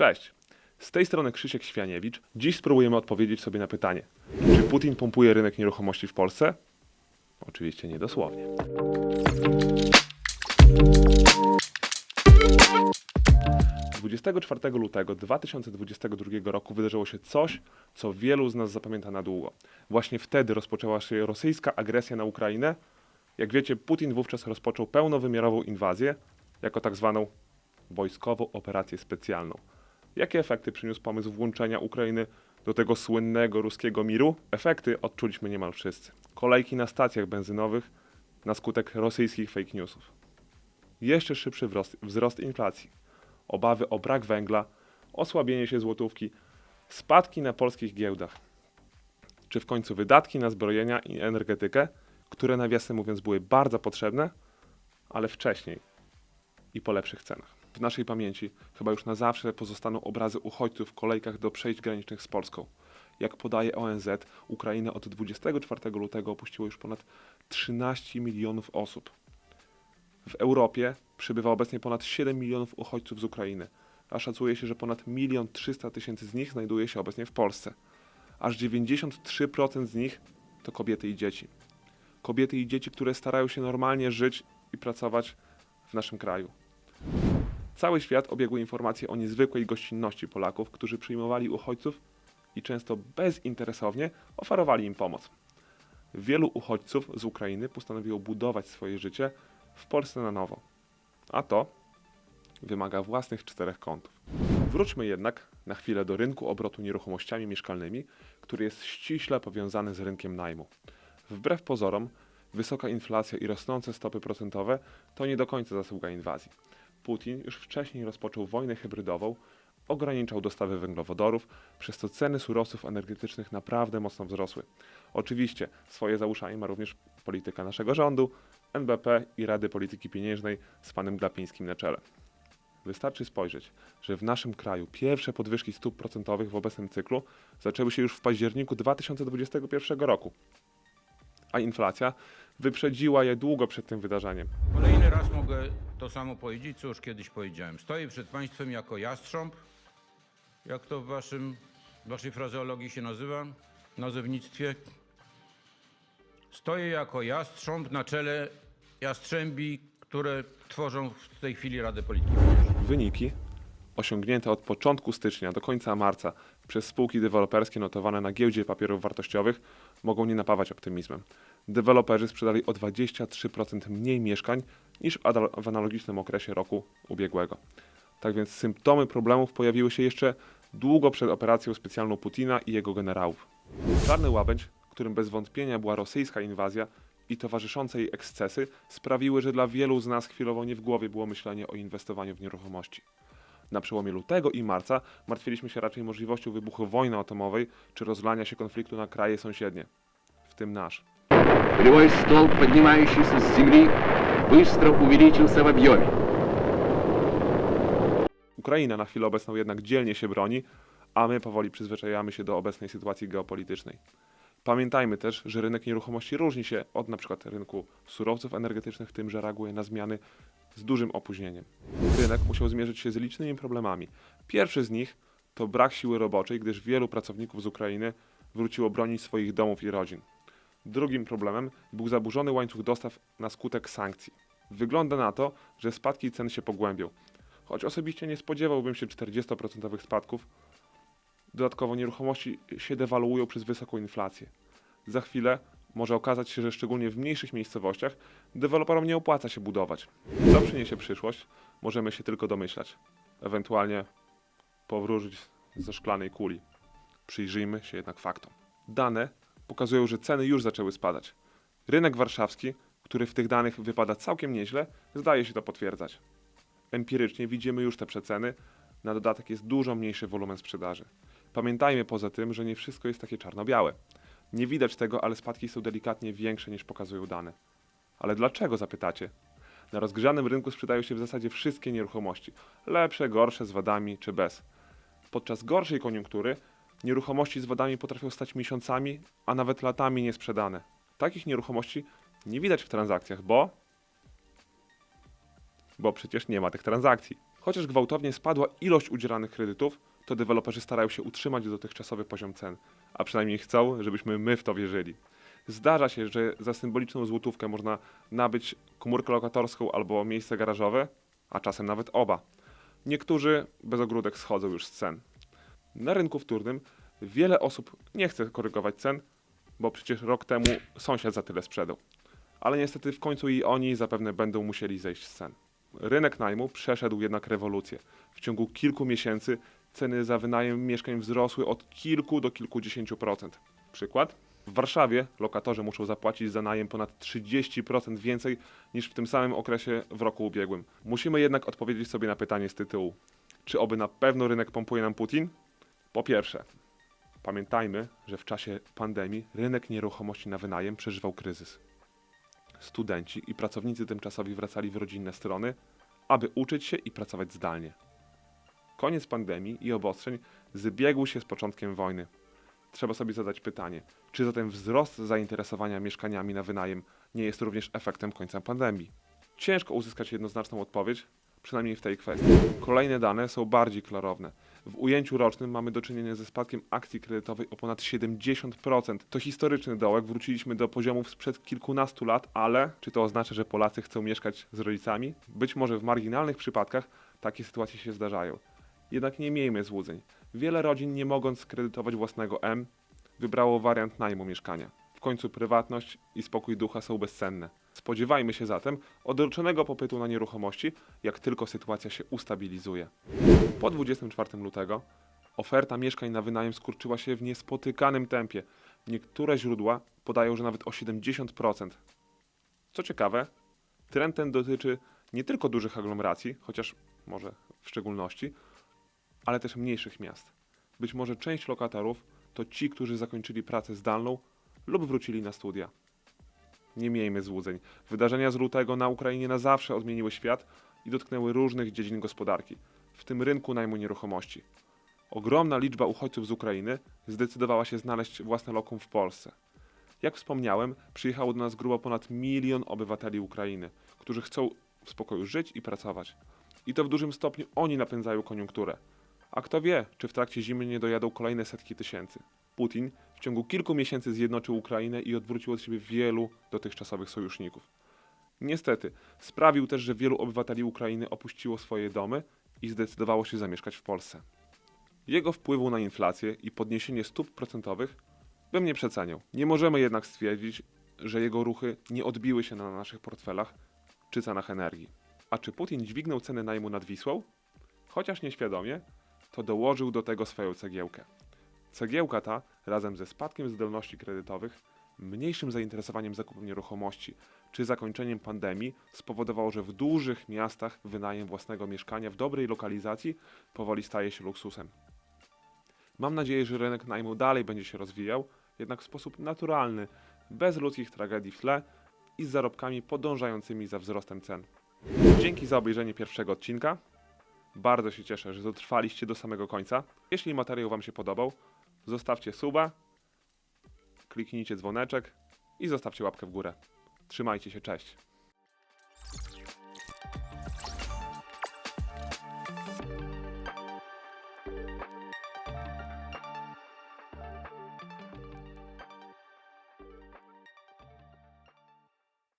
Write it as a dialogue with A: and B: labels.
A: Cześć! Z tej strony Krzysiek Świaniewicz. Dziś spróbujemy odpowiedzieć sobie na pytanie, czy Putin pompuje rynek nieruchomości w Polsce? Oczywiście nie dosłownie. Dwudziestego 24 lutego 2022 roku wydarzyło się coś, co wielu z nas zapamięta na długo. Właśnie wtedy rozpoczęła się rosyjska agresja na Ukrainę. Jak wiecie, Putin wówczas rozpoczął pełnowymiarową inwazję, jako tak zwaną wojskową operację specjalną. Jakie efekty przyniósł pomysł włączenia Ukrainy do tego słynnego ruskiego miru? Efekty odczuliśmy niemal wszyscy. Kolejki na stacjach benzynowych na skutek rosyjskich fake newsów. Jeszcze szybszy wzrost, wzrost inflacji, obawy o brak węgla, osłabienie się złotówki, spadki na polskich giełdach, czy w końcu wydatki na zbrojenia i energetykę, które nawiasem mówiąc były bardzo potrzebne, ale wcześniej i po lepszych cenach. W naszej pamięci chyba już na zawsze pozostaną obrazy uchodźców w kolejkach do przejść granicznych z Polską. Jak podaje ONZ, Ukrainę od 24 lutego opuściło już ponad 13 milionów osób. W Europie przybywa obecnie ponad 7 milionów uchodźców z Ukrainy, a szacuje się, że ponad 1 300 tysięcy z nich znajduje się obecnie w Polsce. Aż 93% z nich to kobiety i dzieci. Kobiety i dzieci, które starają się normalnie żyć i pracować w naszym kraju. Cały świat obiegły informacje o niezwykłej gościnności Polaków, którzy przyjmowali uchodźców i często bezinteresownie oferowali im pomoc. Wielu uchodźców z Ukrainy postanowiło budować swoje życie w Polsce na nowo. A to wymaga własnych czterech kątów. Wróćmy jednak na chwilę do rynku obrotu nieruchomościami mieszkalnymi, który jest ściśle powiązany z rynkiem najmu. Wbrew pozorom, wysoka inflacja i rosnące stopy procentowe to nie do końca zasługa inwazji. Putin już wcześniej rozpoczął wojnę hybrydową, ograniczał dostawy węglowodorów, przez co ceny surowców energetycznych naprawdę mocno wzrosły. Oczywiście swoje za uszami ma również polityka naszego rządu, NBP i Rady Polityki Pieniężnej z panem Glapińskim na czele. Wystarczy spojrzeć, że w naszym kraju pierwsze podwyżki stóp procentowych w obecnym cyklu zaczęły się już w październiku 2021 roku, a inflacja wyprzedziła je długo przed tym wydarzeniem.
B: Kolejny raz mogę to samo powiedzieć, co już kiedyś powiedziałem. Stoję przed Państwem jako jastrząb, jak to w waszym, waszej frazeologii się nazywa, nazewnictwie. Stoję jako jastrząb na czele jastrzębi, które tworzą w tej chwili Radę Polityki.
A: Wyniki osiągnięte od początku stycznia do końca marca przez spółki deweloperskie notowane na giełdzie papierów wartościowych mogą nie napawać optymizmem. Deweloperzy sprzedali o 23% mniej mieszkań niż w analogicznym okresie roku ubiegłego. Tak więc symptomy problemów pojawiły się jeszcze długo przed operacją specjalną Putina i jego generałów. Czarny łabędź, którym bez wątpienia była rosyjska inwazja i towarzyszące jej ekscesy, sprawiły, że dla wielu z nas chwilowo nie w głowie było myślenie o inwestowaniu w nieruchomości. Na przełomie lutego i marca martwiliśmy się raczej możliwością wybuchu wojny atomowej czy rozlania się konfliktu na kraje sąsiednie, w tym nasz.
C: Полевой столб, поднимающийся с земли, быстро увеличился в объеме.
A: Ukraina na chwilę obecną jednak dzielnie się broni, a my powoli przyzwyczajamy się do obecnej sytuacji geopolitycznej. Pamiętajmy też, że rynek nieruchomości różni się od np. rynku surowców energetycznych tym, że reaguje na zmiany z dużym opóźnieniem. Rynek musiał zmierzyć się z licznymi problemami. Pierwszy z nich to brak siły roboczej, gdyż wielu pracowników z Ukrainy wróciło bronić swoich domów i rodzin. Drugim problemem był zaburzony łańcuch dostaw na skutek sankcji. Wygląda na to, że spadki cen się pogłębią. Choć osobiście nie spodziewałbym się 40% spadków, dodatkowo nieruchomości się dewaluują przez wysoką inflację. Za chwilę może okazać się, że szczególnie w mniejszych miejscowościach deweloperom nie opłaca się budować. Co przyniesie przyszłość, możemy się tylko domyślać. Ewentualnie powrócić ze szklanej kuli. Przyjrzyjmy się jednak faktom. Dane pokazują, że ceny już zaczęły spadać. Rynek warszawski, który w tych danych wypada całkiem nieźle, zdaje się to potwierdzać. Empirycznie widzimy już te przeceny, na dodatek jest dużo mniejszy wolumen sprzedaży. Pamiętajmy poza tym, że nie wszystko jest takie czarno-białe. Nie widać tego, ale spadki są delikatnie większe niż pokazują dane. Ale dlaczego zapytacie? Na rozgrzanym rynku sprzedają się w zasadzie wszystkie nieruchomości. Lepsze, gorsze, z wadami czy bez. Podczas gorszej koniunktury nieruchomości z wadami potrafią stać miesiącami, a nawet latami niesprzedane. Takich nieruchomości nie widać w transakcjach, bo bo przecież nie ma tych transakcji. Chociaż gwałtownie spadła ilość udzielanych kredytów, to deweloperzy starają się utrzymać dotychczasowy poziom cen, a przynajmniej chcą, żebyśmy my w to wierzyli. Zdarza się, że za symboliczną złotówkę można nabyć komórkę lokatorską albo miejsce garażowe, a czasem nawet oba. Niektórzy bez ogródek schodzą już z cen. Na rynku wtórnym wiele osób nie chce korygować cen, bo przecież rok temu sąsiad za tyle sprzedał. Ale niestety w końcu i oni zapewne będą musieli zejść z cen. Rynek najmu przeszedł jednak rewolucję. W ciągu kilku miesięcy ceny za wynajem mieszkań wzrosły od kilku do kilkudziesięciu procent. Przykład? W Warszawie lokatorzy muszą zapłacić za najem ponad 30% więcej niż w tym samym okresie w roku ubiegłym. Musimy jednak odpowiedzieć sobie na pytanie z tytułu: czy oby na pewno rynek pompuje nam Putin? Po pierwsze, pamiętajmy, że w czasie pandemii rynek nieruchomości na wynajem przeżywał kryzys. Studenci i pracownicy tymczasowi wracali w rodzinne strony, aby uczyć się i pracować zdalnie. Koniec pandemii i obostrzeń zbiegł się z początkiem wojny. Trzeba sobie zadać pytanie, czy zatem wzrost zainteresowania mieszkaniami na wynajem nie jest również efektem końca pandemii? Ciężko uzyskać jednoznaczną odpowiedź, przynajmniej w tej kwestii. Kolejne dane są bardziej klarowne. W ujęciu rocznym mamy do czynienia ze spadkiem akcji kredytowej o ponad 70%. To historyczny dołek, wróciliśmy do poziomów sprzed kilkunastu lat, ale czy to oznacza, że Polacy chcą mieszkać z rodzicami? Być może w marginalnych przypadkach takie sytuacje się zdarzają. Jednak nie miejmy złudzeń. Wiele rodzin, nie mogąc kredytować własnego M, wybrało wariant najmu mieszkania. W końcu prywatność i spokój ducha są bezcenne. Spodziewajmy się zatem odroczonego popytu na nieruchomości, jak tylko sytuacja się ustabilizuje. Po 24 lutego oferta mieszkań na wynajem skurczyła się w niespotykanym tempie. Niektóre źródła podają, że nawet o 70%. Co ciekawe, trend ten dotyczy nie tylko dużych aglomeracji, chociaż może w szczególności, ale też mniejszych miast. Być może część lokatorów to ci, którzy zakończyli pracę zdalną lub wrócili na studia. Nie miejmy złudzeń. Wydarzenia z lutego na Ukrainie na zawsze odmieniły świat i dotknęły różnych dziedzin gospodarki, w tym rynku najmu nieruchomości. Ogromna liczba uchodźców z Ukrainy zdecydowała się znaleźć własne lokum w Polsce. Jak wspomniałem, przyjechało do nas grubo ponad milion obywateli Ukrainy, którzy chcą w spokoju żyć i pracować. I to w dużym stopniu oni napędzają koniunkturę. A kto wie, czy w trakcie zimy nie dojadą kolejne setki tysięcy. Putin w ciągu kilku miesięcy zjednoczył Ukrainę i odwrócił od siebie wielu dotychczasowych sojuszników. Niestety, sprawił też, że wielu obywateli Ukrainy opuściło swoje domy i zdecydowało się zamieszkać w Polsce. Jego wpływu na inflację i podniesienie stóp procentowych bym nie przeceniał. Nie możemy jednak stwierdzić, że jego ruchy nie odbiły się na naszych portfelach czy cenach energii. A czy Putin dźwignął ceny najmu nad Wisłą? Chociaż nieświadomie, to dołożył do tego swoją cegiełkę. Cegiełka ta, razem ze spadkiem zdolności kredytowych, mniejszym zainteresowaniem zakupem nieruchomości czy zakończeniem pandemii spowodowało, że w dużych miastach wynajem własnego mieszkania w dobrej lokalizacji powoli staje się luksusem. Mam nadzieję, że rynek najmu dalej będzie się rozwijał, jednak w sposób naturalny, bez ludzkich tragedii w tle i z zarobkami podążającymi za wzrostem cen. Dzięki za obejrzenie pierwszego odcinka. Bardzo się cieszę, że dotrwaliście do samego końca. Jeśli materiał Wam się podobał, zostawcie suba, kliknijcie dzwoneczek i zostawcie łapkę w górę. Trzymajcie się, cześć.